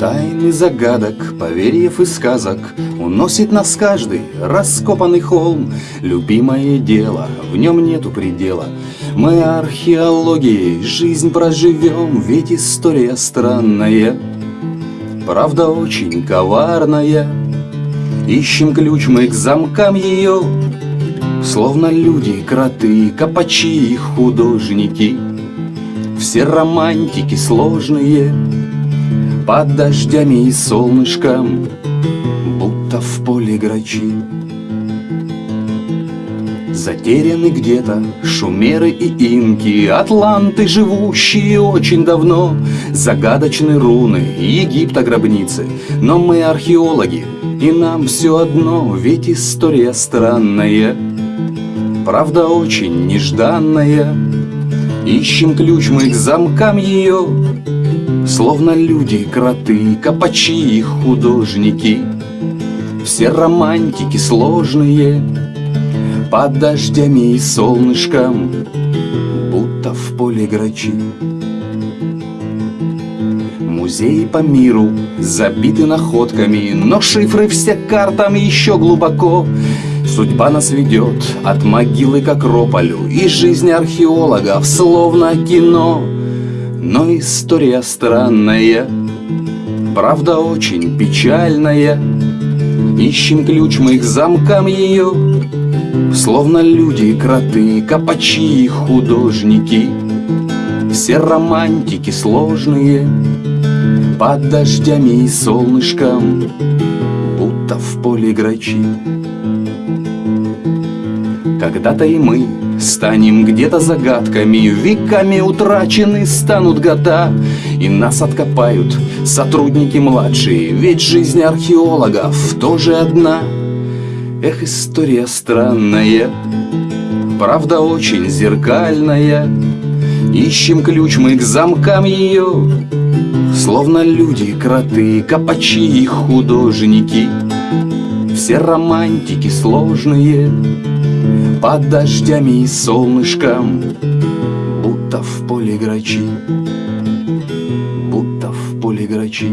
Тайны загадок, поверьев и сказок Уносит нас каждый раскопанный холм. Любимое дело, в нем нету предела. Мы археологией жизнь проживем Ведь история странная Правда очень коварная. Ищем ключ мы к замкам ее Словно люди, кроты, копачи и художники. Все романтики сложные Под дождями и солнышком Будто в поле грачи. Затеряны где-то шумеры и инки Атланты, живущие очень давно Загадочные руны Египта гробницы Но мы археологи, и нам все одно Ведь история странная Правда очень нежданная. Ищем ключ мы к замкам ее Словно люди, кроты, копачи и художники. Все романтики сложные Под дождями и солнышком Будто в поле грачи. Музеи по миру забиты находками Но шифры все картам еще глубоко. Судьба нас ведет от могилы к акрополю И жизнь археологов словно кино Но история странная, правда очень печальная. Ищем ключ мы к замкам ее Словно люди, кроты, копачи и художники. Все романтики сложные Под дождями и солнышком Будто в поле грачи. Когда-то и мы станем где-то загадками Веками утрачены станут года. И нас откопают сотрудники младшие Ведь жизнь археологов тоже одна. Эх, история странная Правда очень зеркальная. Ищем ключ мы к замкам ее Словно люди, кроты, копачи и художники. Все романтики сложные под дождями и солнышком Будто в поле грачи Будто в поле грачи